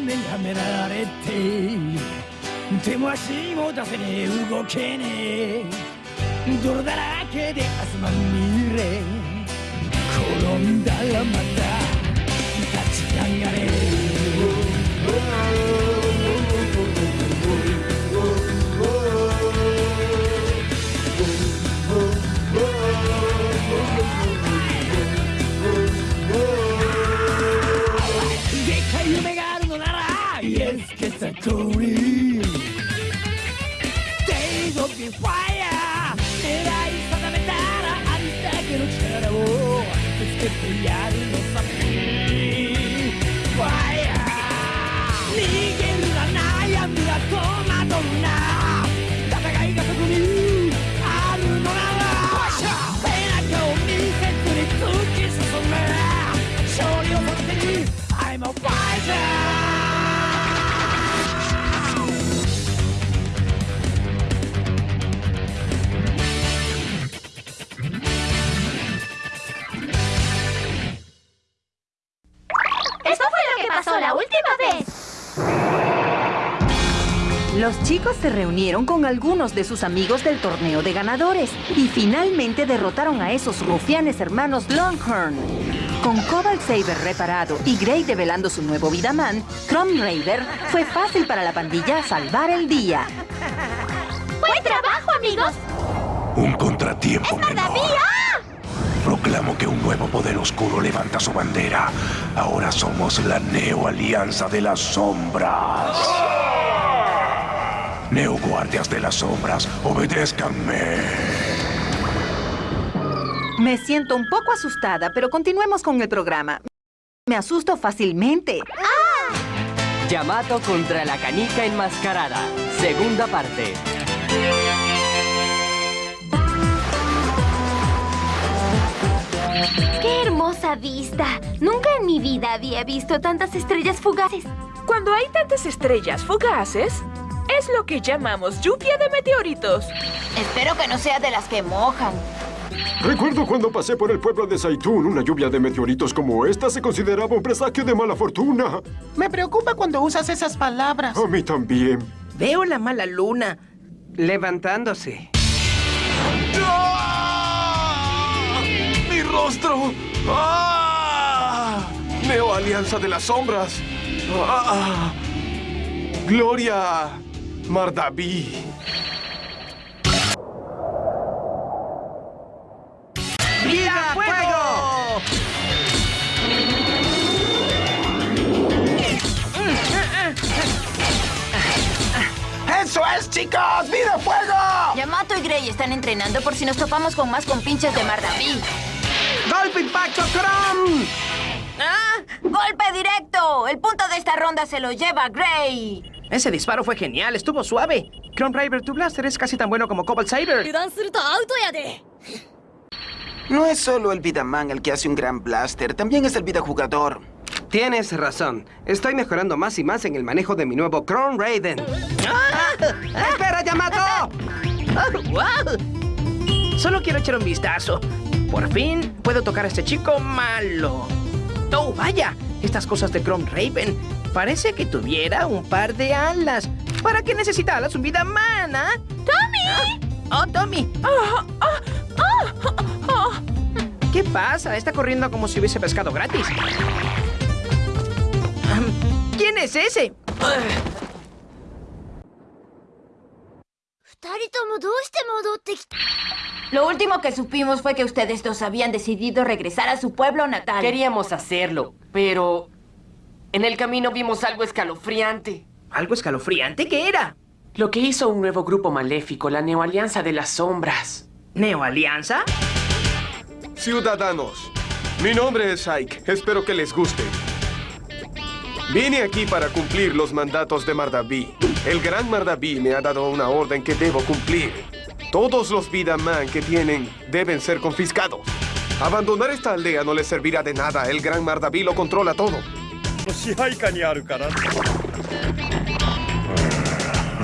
がんじがらめられて手も足も出せねえ。動けねえ。泥だらけで汗まみれ。転んだらまた立ち上がれ。Yes, get a calling Days of the fire 狙い定めたらありだけの力をぶつけてやる Pasó la última vez. Los chicos se reunieron con algunos de sus amigos del torneo de ganadores y finalmente derrotaron a esos rufianes hermanos Longhorn. Con Cobalt Saber reparado y Grey develando su nuevo Vidaman, Chrome Raider fue fácil para la pandilla salvar el día. ¡Buen trabajo, amigos! Un contratiempo menor. ¡Todavía! Proclamo que un nuevo poder oscuro levanta su bandera. Ahora somos la Neo Alianza de las Sombras. Neo Guardias de las Sombras, obedézcanme. Me siento un poco asustada, pero continuemos con el programa. Me asusto fácilmente. Yamato contra la canica enmascarada. Segunda parte. ¡Qué hermosa vista! Nunca en mi vida había visto tantas estrellas fugaces. Cuando hay tantas estrellas fugaces, es lo que llamamos lluvia de meteoritos. Espero que no sea de las que mojan. Recuerdo cuando pasé por el pueblo de Saitún, una lluvia de meteoritos como esta se consideraba un presagio de mala fortuna. Me preocupa cuando usas esas palabras. A mí también. Veo la mala luna. Levantándose. ¡Mi rostro! ¡Ah! Neo Alianza de las Sombras. ¡Ah! Gloria Mardaví. ¡Vida fuego! ¡Eso es, chicos! ¡Vida fuego! Yamato y Grey están entrenando por si nos topamos con más compinches de Mardaví. ¡Golpe impacto, Chrome! ¡Ah! ¡Golpe directo! El punto de esta ronda se lo lleva Grey. Ese disparo fue genial, estuvo suave. Chrome River, tu blaster es casi tan bueno como Cobalt Saber. No es solo el Vidaman el que hace un gran blaster, también es el Vida Jugador. Tienes razón. Estoy mejorando más y más en el manejo de mi nuevo Chrome Raiden. ¡Espera, Yamato! ¡Wow! Solo quiero echar un vistazo. Por fin puedo tocar a este chico malo. ¡Oh, vaya! Estas cosas de Chrome Raven. Parece que tuviera un par de alas. ¿Para qué necesita alas un vida mana? ¡Tommy! ¡Oh, Tommy! ¿Qué pasa? Está corriendo como si hubiese pescado gratis. ¿Quién es ese? Lo último que supimos fue que ustedes dos habían decidido regresar a su pueblo natal. Queríamos hacerlo, pero en el camino vimos algo escalofriante. ¿Algo escalofriante? ¿Qué era? Lo que hizo un nuevo grupo maléfico, la Neo Alianza de las Sombras. ¿Neo Alianza? Ciudadanos, mi nombre es Ike. Espero que les guste. Vine aquí para cumplir los mandatos de Mardaví. El gran Mardaví me ha dado una orden que debo cumplir. Todos los Vidaman que tienen deben ser confiscados. Abandonar esta aldea no les servirá de nada. El gran Mardaví lo controla todo.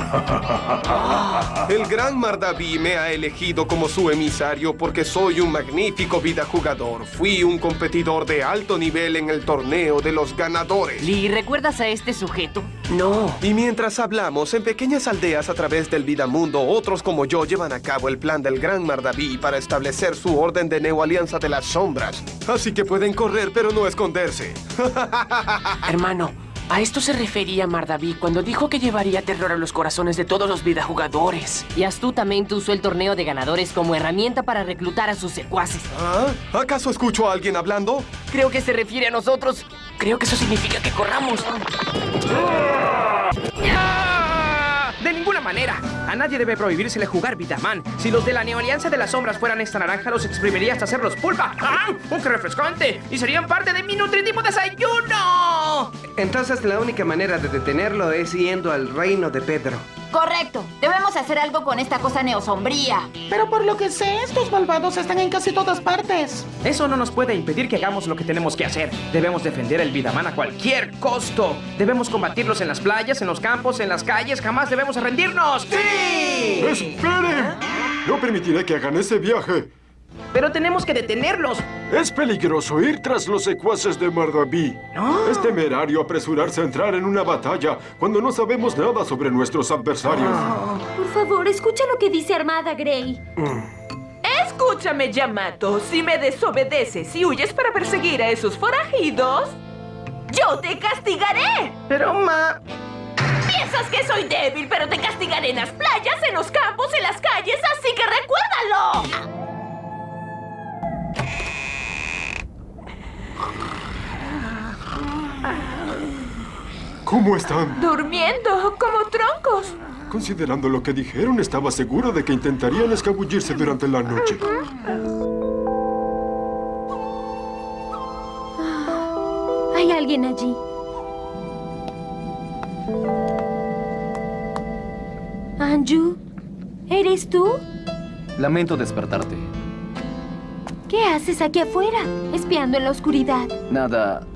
El gran Mardaví me ha elegido como su emisario porque soy un magnífico vida jugador. Fui un competidor de alto nivel en el torneo de los ganadores. Lee, ¿recuerdas a este sujeto? No. Y mientras hablamos, en pequeñas aldeas a través del Vidamundo, otros como yo llevan a cabo el plan del gran Mardaví para establecer su orden de Neo Alianza de las Sombras. Así que pueden correr, pero no esconderse. Hermano, a esto se refería Mardaví cuando dijo que llevaría terror a los corazones de todos los vidajugadores. Y astutamente usó el torneo de ganadores como herramienta para reclutar a sus secuaces. ¿Ah? ¿Acaso escucho a alguien hablando? Creo que se refiere a nosotros. Creo que eso significa que corramos. Ninguna A nadie debe prohibírsele jugar Vitaman. Si los de la Neoalianza de las Sombras fueran esta naranja, los exprimiría hasta hacerlos pulpa. ¡Ah! ¡Oh, refrescante! Y serían parte de mi nutritivo desayuno. Entonces la única manera de detenerlo es yendo al reino de Pedro. Correcto. Debemos hacer algo con esta cosa neosombría. Pero por lo que sé, estos malvados están en casi todas partes. Eso no nos puede impedir que hagamos lo que tenemos que hacer. Debemos defender el Vidaman a cualquier costo. Debemos combatirlos en las playas, en los campos, en las calles. Jamás debemos rendirnos. ¡Sí! ¡Esperen! No permitiré que hagan ese viaje. Pero tenemos que detenerlos. Es peligroso ir tras los secuaces de Mardaví. No. Es temerario apresurarse a entrar en una batalla cuando no sabemos nada sobre nuestros adversarios. Por favor, escucha lo que dice Armada Grey. Escúchame, Yamato. Si me desobedeces y huyes para perseguir a esos forajidos, yo te castigaré. Pero, ma... Piensas que soy débil, pero te castigaré en las playas, en los campos, en las calles, así que recuérdalo. ¿Cómo están? Durmiendo como troncos. Considerando lo que dijeron, estaba seguro de que intentarían escabullirse durante la noche. Hay alguien allí. Anju, ¿eres tú? Lamento despertarte. ¿Qué haces aquí afuera, espiando en la oscuridad? Nada.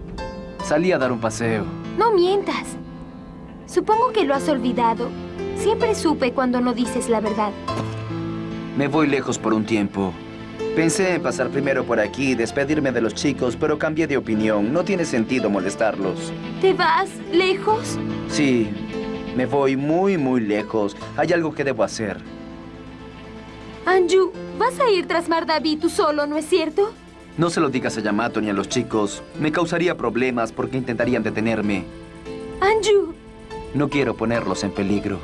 Salí a dar un paseo. No mientas. Supongo que lo has olvidado. Siempre supe cuando no dices la verdad. Me voy lejos por un tiempo. Pensé en pasar primero por aquí y despedirme de los chicos, pero cambié de opinión. No tiene sentido molestarlos. ¿Te vas lejos? Sí, me voy muy, muy lejos. Hay algo que debo hacer. Anju, vas a ir tras Mardaví tú solo, ¿no es cierto? No se lo digas a Yamato ni a los chicos. Me causaría problemas porque intentarían detenerme. Anju, No quiero ponerlos en peligro.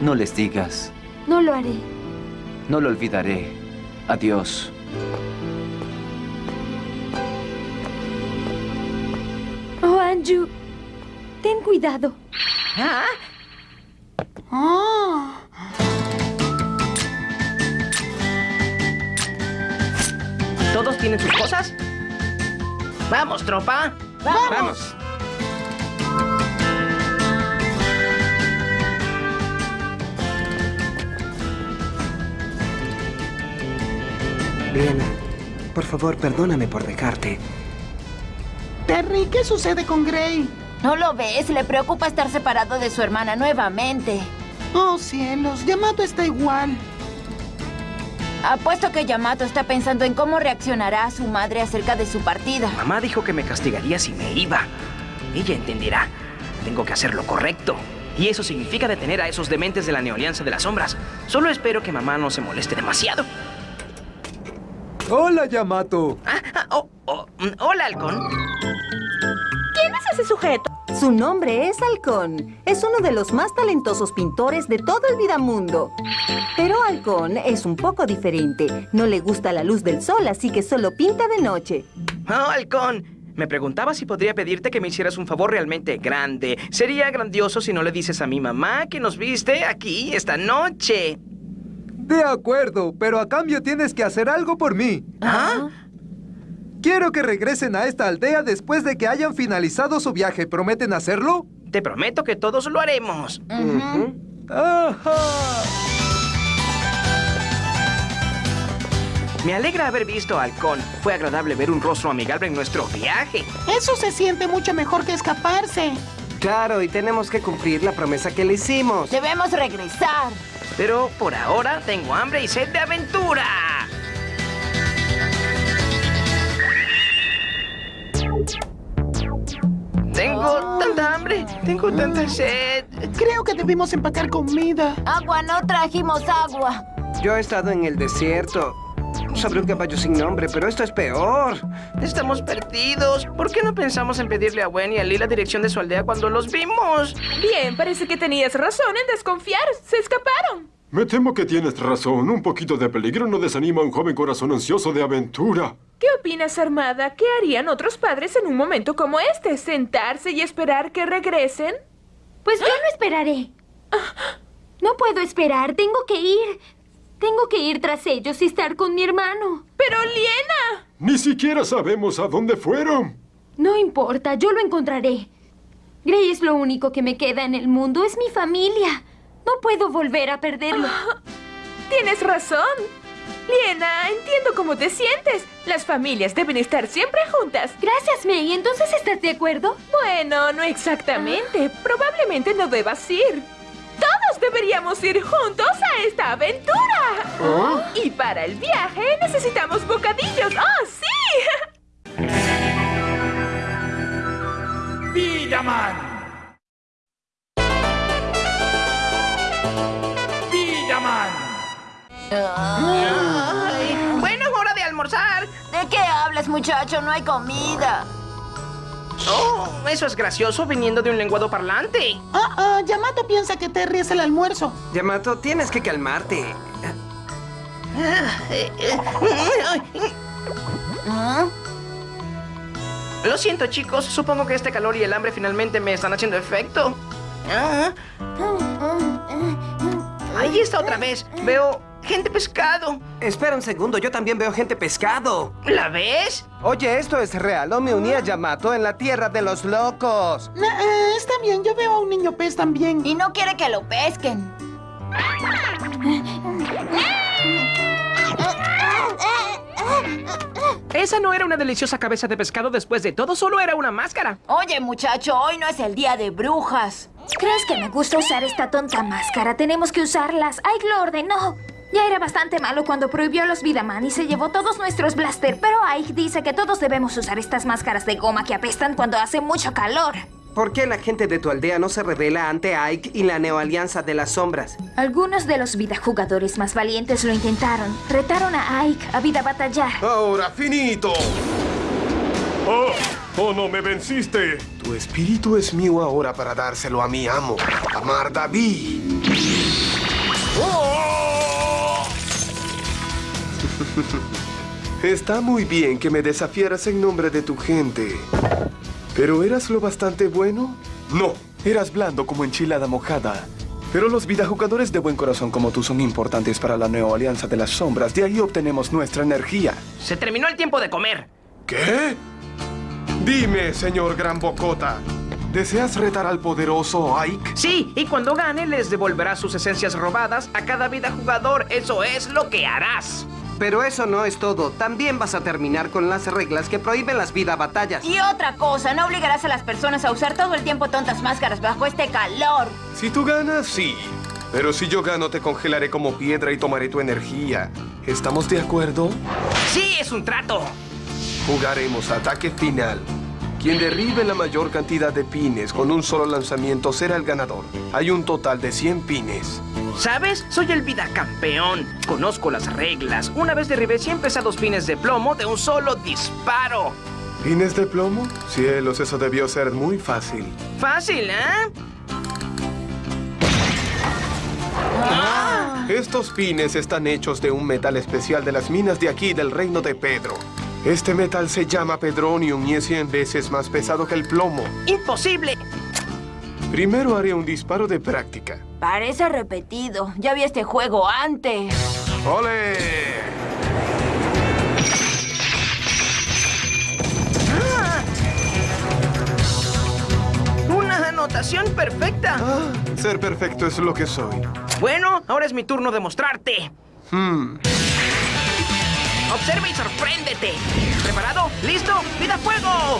No les digas. no lo haré. No lo olvidaré. Adiós. Oh, Anju, ten cuidado. ¿Ah? ¿Todos tienen sus cosas? ¡Vamos, tropa! ¡Vamos! Bien. Por favor, perdóname por dejarte. Terry, ¿qué sucede con Gray? ¿No lo ves? Le preocupa estar separado de su hermana nuevamente. Oh, cielos, Yamato está igual. Apuesto que Yamato está pensando en cómo reaccionará su madre acerca de su partida. Mamá dijo que me castigaría si me iba. Ella entenderá. Tengo que hacer lo correcto. Y eso significa detener a esos dementes de la Neolianza de las Sombras. Solo espero que mamá no se moleste demasiado. Hola, Yamato. Ah, oh, oh, mm, hola, halcón. ¿Quién es ese sujeto? Su nombre es Halcón. Es uno de los más talentosos pintores de todo el Vidamundo. Pero Halcón es un poco diferente. No le gusta la luz del sol, así que solo pinta de noche. Oh, halcón. Me preguntaba si podría pedirte que me hicieras un favor realmente grande. Sería grandioso si no le dices a mi mamá que nos viste aquí esta noche. De acuerdo, pero a cambio tienes que hacer algo por mí. ¿Ah? Quiero que regresen a esta aldea después de que hayan finalizado su viaje. ¿Prometen hacerlo? Te prometo que todos lo haremos. ¡Ajá! Me alegra haber visto a Halcón. Fue agradable ver un rostro amigable en nuestro viaje. Eso se siente mucho mejor que escaparse. Claro, y tenemos que cumplir la promesa que le hicimos. Debemos regresar. Pero por ahora tengo hambre y sed de aventura. Tengo tanta sed. Creo que debimos empacar comida. Agua, no trajimos agua. Yo he estado en el desierto sobre un caballo sin nombre, pero esto es peor. Estamos perdidos. ¿Por qué no pensamos en pedirle a Gwen y a Lee la dirección de su aldea cuando los vimos? Bien, parece que tenías razón en desconfiar. Se escaparon. Me temo que tienes razón. Un poquito de peligro no desanima a un joven corazón ansioso de aventura. ¿Qué opinas, Armada? ¿Qué harían otros padres en un momento como este? ¿Sentarse y esperar que regresen? Pues yo no esperaré. No puedo esperar. Tengo que ir. Tengo que ir tras ellos y estar con mi hermano. ¡Pero, Liena! Ni siquiera sabemos a dónde fueron. No importa, yo lo encontraré. Gray es lo único que me queda en el mundo. Es mi familia. No puedo volver a perderlo. Tienes razón. Liena, entiendo cómo te sientes. Las familias deben estar siempre juntas. Gracias, May. ¿Entonces estás de acuerdo? Bueno, no exactamente. Probablemente no debas ir. Todos deberíamos ir juntos a esta aventura. Y para el viaje necesitamos bocadillos. ¡Oh, sí! ¡Villaman! Ay, bueno, es hora de almorzar. ¿De qué hablas, muchacho? No hay comida. Oh, eso es gracioso viniendo de un lenguado parlante. Ah, ah, Yamato piensa que Terry es el almuerzo. Yamato, tienes que calmarte. Lo siento, chicos. Supongo que este calor y el hambre finalmente me están haciendo efecto. Ah. Ahí está otra vez. Veo gente pescado. Espera un segundo, yo también veo gente pescado. ¿La ves? Oye, esto es real. No me uní a Yamato en la tierra de los locos. Eh, está bien, yo veo a un niño pez también. Y no quiere que lo pesquen. Esa no era una deliciosa cabeza de pescado después de todo, solo era una máscara. Oye, muchacho, hoy no es el día de brujas. ¿Crees que me gusta usar esta tonta máscara? Tenemos que usarlas. Ike lo ordenó. Ya era bastante malo cuando prohibió a los Vidaman y se llevó todos nuestros blaster, pero Ike dice que todos debemos usar estas máscaras de goma que apestan cuando hace mucho calor. ¿Por qué la gente de tu aldea no se revela ante Ike y la Neoalianza de las Sombras? Algunos de los vidajugadores más valientes lo intentaron. Retaron a Ike a vida batallar. Ahora, finito. ¡Oh! ¡Oh, no me venciste! Tu espíritu es mío ahora para dárselo a mi amo, a Mardaví. ¡Oh! Está muy bien que me desafiaras en nombre de tu gente. ¿Pero eras lo bastante bueno? No, eras blando como enchilada mojada. Pero los vidajugadores de buen corazón como tú son importantes para la Neo Alianza de las Sombras. De ahí obtenemos nuestra energía. Se terminó el tiempo de comer. ¿Qué? Dime, señor Gran Bocota. ¿Deseas retar al poderoso Ike? Sí, y cuando gane les devolverá sus esencias robadas a cada vidajugador. Eso es lo que harás. Pero eso no es todo. También vas a terminar con las reglas que prohíben las vida batallas. Y otra cosa, no obligarás a las personas a usar todo el tiempo tontas máscaras bajo este calor. Si tú ganas, sí. Pero si yo gano, te congelaré como piedra y tomaré tu energía. ¿Estamos de acuerdo? Sí, es un trato. Jugaremos ataque final. Quien derribe la mayor cantidad de pines con un solo lanzamiento será el ganador. Hay un total de 100 pines. ¿Sabes? Soy el vida campeón. Conozco las reglas. Una vez derribé 100 pesados pines de plomo de un solo disparo. ¿Pines de plomo? Cielos, eso debió ser muy fácil. Fácil, ¿eh? Estos pines están hechos de un metal especial de las minas de aquí del reino de Pedro. Este metal se llama pedronium y es 100 veces más pesado que el plomo. ¡Imposible! Primero haré un disparo de práctica. Parece repetido. Ya vi este juego antes. ¡Ole! ¡Ah! ¡Una anotación perfecta! Ah, ser perfecto es lo que soy. Bueno, ahora es mi turno de mostrarte. Hmm. Observa y sorpréndete. ¿Preparado? ¿Listo? ¡Vida fuego!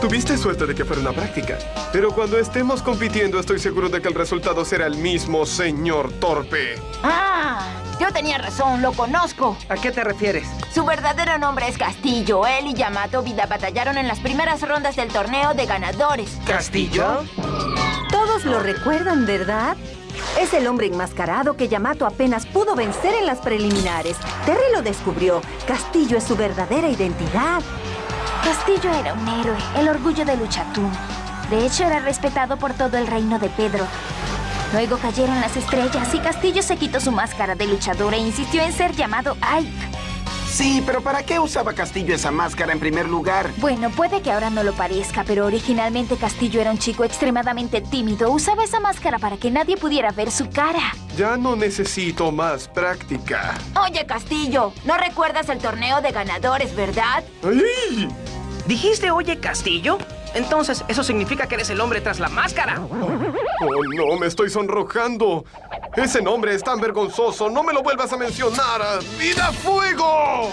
Tuviste suerte de que fuera una práctica. Pero cuando estemos compitiendo, estoy seguro de que el resultado será el mismo, señor Torpe. Ah, yo tenía razón, lo conozco. ¿A qué te refieres? Su verdadero nombre es Castillo. Él y Yamato Vida batallaron en las primeras rondas del torneo de ganadores. ¿Castillo? Todos lo recuerdan, ¿verdad? Es el hombre enmascarado que Yamato apenas pudo vencer en las preliminares. Terry lo descubrió. Castillo es su verdadera identidad. Castillo era un héroe, el orgullo de Luchatún. De hecho, era respetado por todo el reino de Pedro. Luego cayeron las estrellas y Castillo se quitó su máscara de luchador e insistió en ser llamado Ike. Sí, pero ¿para qué usaba Castillo esa máscara en primer lugar? Bueno, puede que ahora no lo parezca, pero originalmente Castillo era un chico extremadamente tímido. Usaba esa máscara para que nadie pudiera ver su cara. Ya no necesito más práctica. Oye, Castillo, ¿no recuerdas el torneo de ganadores, verdad? ¡Ay! ¿Dijiste oye Castillo? Entonces, eso significa que eres el hombre tras la máscara. Oh, no, me estoy sonrojando. Ese nombre es tan vergonzoso. No me lo vuelvas a mencionar. ¡Vida Fuego!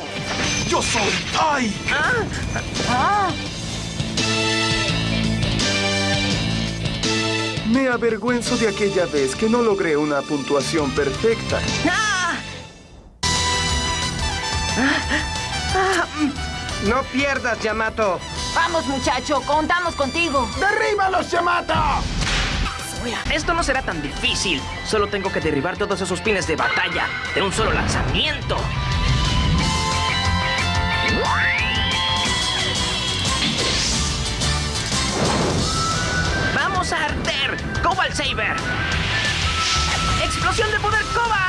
Yo soy Ai. Ah, Me avergüenzo de aquella vez que no logré una puntuación perfecta. No pierdas, Yamato. vamos, muchacho, contamos contigo. ¡Derríbalos, Yamato! Esto no será tan difícil. Solo tengo que derribar todos esos pines de batalla de un solo lanzamiento. ¡Vamos a arder! ¡Cobalt Saber! ¡Explosión de poder Cobalt!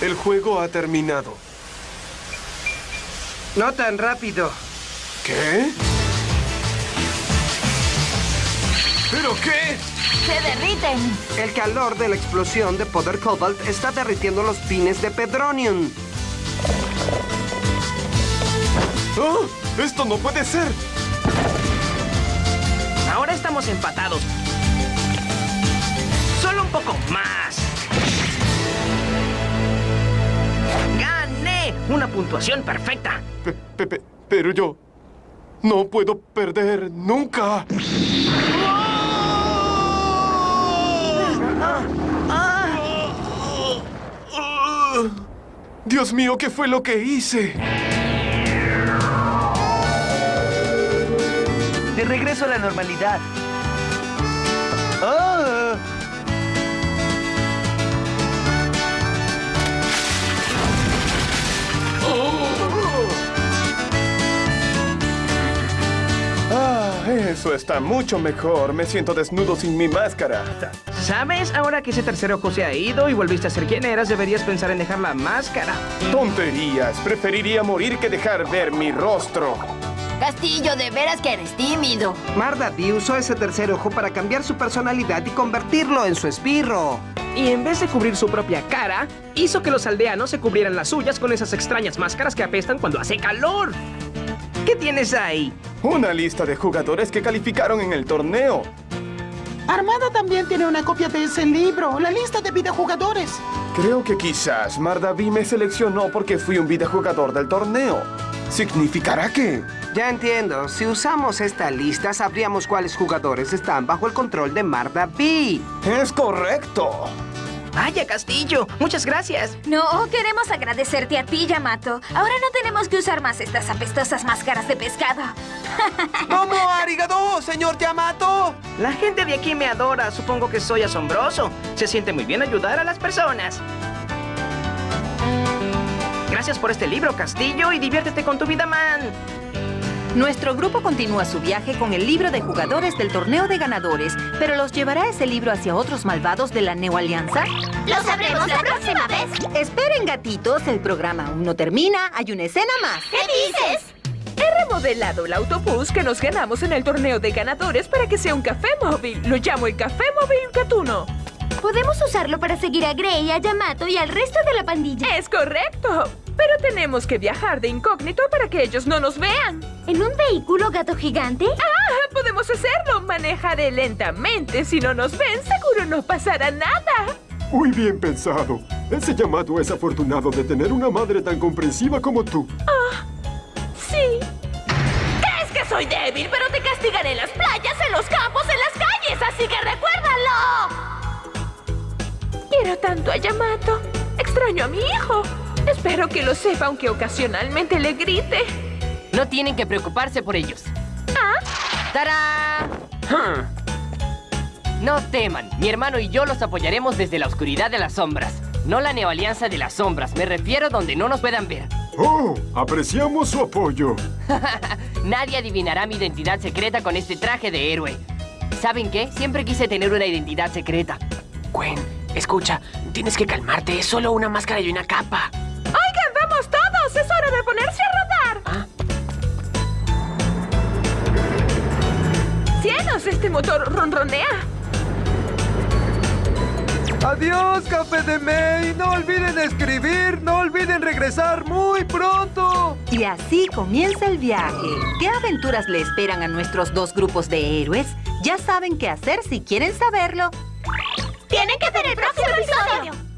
El juego ha terminado. No tan rápido. ¿Qué? ¿Pero qué? Se derriten. El calor de la explosión de poder Cobalt está derritiendo los pines de Pedronium. ¡Oh! ¡Esto no puede ser! Ahora estamos empatados. Solo un poco más. Una puntuación perfecta. Pe- pe- pe- pero yo no puedo perder nunca. Dios mío, ¿qué fue lo que hice? De regreso a la normalidad. Eso está mucho mejor. Me siento desnudo sin mi máscara. ¿Sabes? Ahora que ese tercer ojo se ha ido y volviste a ser quien eras, deberías pensar en dejar la máscara. Tonterías. Preferiría morir que dejar ver mi rostro. Castillo, de veras que eres tímido. Mardaví usó ese tercer ojo para cambiar su personalidad y convertirlo en su esbirro. Y en vez de cubrir su propia cara, hizo que los aldeanos se cubrieran las suyas con esas extrañas máscaras que apestan cuando hace calor. ¿Qué tienes ahí? Una lista de jugadores que calificaron en el torneo. Armada también tiene una copia de ese libro, la lista de videojugadores. Creo que quizás Mardaví me seleccionó porque fui un videojugador del torneo. ¿Significará que...? Ya entiendo. Si usamos esta lista, sabríamos cuáles jugadores están bajo el control de Mardaví. ¡Es correcto! Vaya, Castillo. Muchas gracias. No, queremos agradecerte a ti, Yamato. Ahora no tenemos que usar más estas apestosas máscaras de pescado. ¿Cómo, arigato, señor Yamato? La gente de aquí me adora. Supongo que soy asombroso. Se siente muy bien ayudar a las personas. Gracias por este libro, Castillo, y diviértete con tu vida, man. Nuestro grupo continúa su viaje con el libro de jugadores del torneo de ganadores, pero ¿los llevará ese libro hacia otros malvados de la Neo Alianza? ¡Lo sabremos la próxima vez! Esperen, gatitos, el programa aún no termina, hay una escena más. ¿Qué dices? He remodelado el autobús que nos ganamos en el torneo de ganadores para que sea un café móvil. Lo llamo el Café Móvil Gatuno. Podemos usarlo para seguir a Gray, a Yamato y al resto de la pandilla. Es correcto. Pero tenemos que viajar de incógnito para que ellos no nos vean. ¿En un vehículo gato gigante? Ah, podemos hacerlo. Manejaré lentamente. Si no nos ven, seguro no pasará nada. Muy bien pensado. Ese Yamato es afortunado de tener una madre tan comprensiva como tú. Ah, sí. Es que soy débil, pero te castigaré en las playas, en los campos, en las calles, así que recuérdalo. Quiero tanto a Yamato. Extraño a mi hijo. Espero que lo sepa, aunque ocasionalmente le grite. No tienen que preocuparse por ellos. ¿Ah? ¡Tarán! No teman, mi hermano y yo los apoyaremos desde la oscuridad de las sombras. No la neoalianza de las sombras, me refiero donde no nos puedan ver. ¡Oh! Apreciamos su apoyo. Nadie adivinará mi identidad secreta con este traje de héroe. ¿Saben qué? Siempre quise tener una identidad secreta. Gwen, escucha, tienes que calmarte. Es solo una máscara y una capa. ¡Es hora de ponerse a rodar! ¿Ah? ¡Cielos! Este motor ronronea. Adiós, Café de May. No olviden escribir, no olviden regresar muy pronto. Y así comienza el viaje. ¿Qué aventuras le esperan a nuestros dos grupos de héroes? Ya saben qué hacer si quieren saberlo. ¡Tienen que ver el próximo episodio!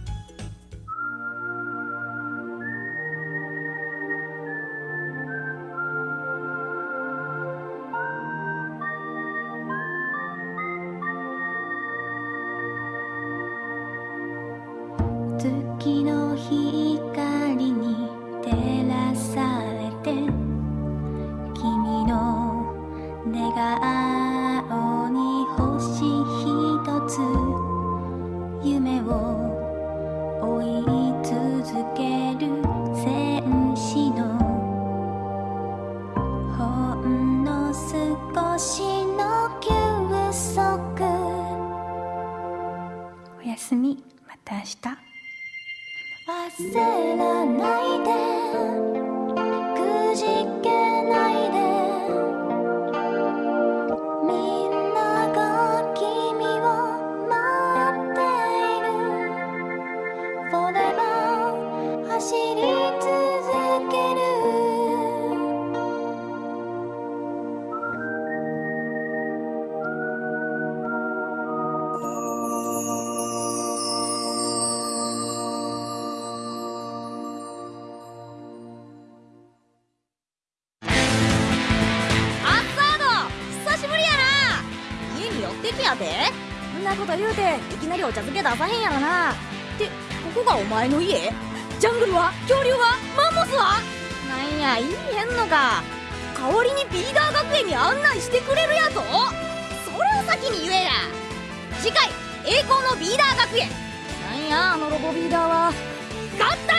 顔に星一つ夢を追い続ける戦士のほんの少しの休息。おやすみ。また明日。焦らないで。お茶漬け出さへんやろな。ってここがお前の家？ジャングルは？恐竜は？マンモスは？なんや言いへんのか。代わりにビーダー学園に案内してくれるやぞ。それを先に言えや。次回栄光のビーダー学園。なんやあのロボビーダーは。合体